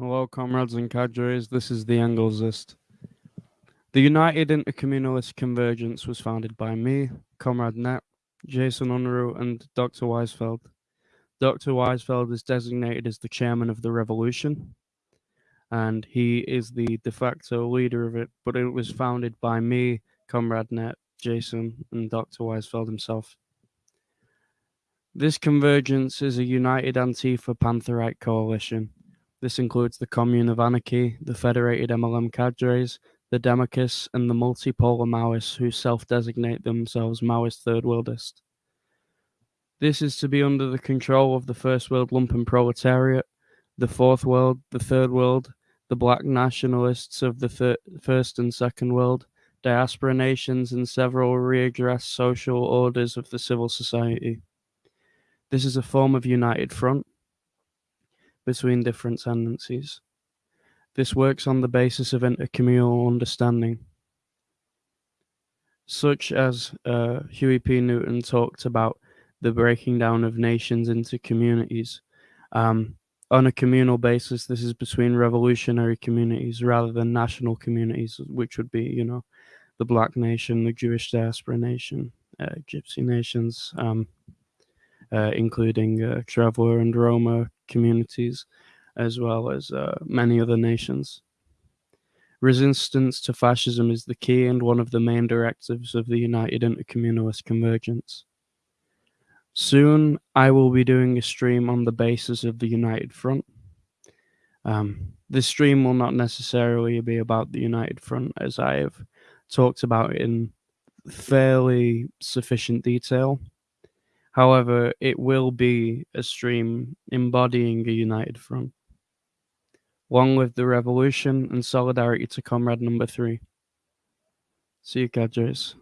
Hello, comrades and cadres. This is the Engelsist. The United Intercommunalist Convergence was founded by me, Comrade Net, Jason Unruhe, and Dr. Weisfeld. Dr. Weisfeld is designated as the chairman of the revolution, and he is the de facto leader of it, but it was founded by me, Comrade Net, Jason, and Dr. Weisfeld himself. This convergence is a united Antifa Pantherite coalition this includes the Commune of Anarchy, the Federated MLM cadres, the Democus, and the multipolar Maoists who self-designate themselves Maoist Third Worldist. This is to be under the control of the First World Lumpen Proletariat, the Fourth World, the Third World, the Black nationalists of the thir- First and Second World, diaspora nations, and several readdressed social orders of the civil society. This is a form of united front, between different tendencies. This works on the basis of intercommunal understanding. Such as uh, Huey P. Newton talked about the breaking down of nations into communities. Um, on a communal basis, this is between revolutionary communities rather than national communities, which would be, you know, the Black Nation, the Jewish Diaspora Nation, uh, Gypsy nations, um, uh, including uh, Traveler and Roma communities, as well as uh, many other nations. Resistance to fascism is the key and one of the main directives of the United Intercommunalist Convergence. Soon, I will be doing a stream on the basis of the United Front. Um, this stream will not necessarily be about the United Front, as I have talked about in fairly sufficient detail However, it will be a stream embodying a united front. Long live the revolution and solidarity to comrade number three. See you, cadres.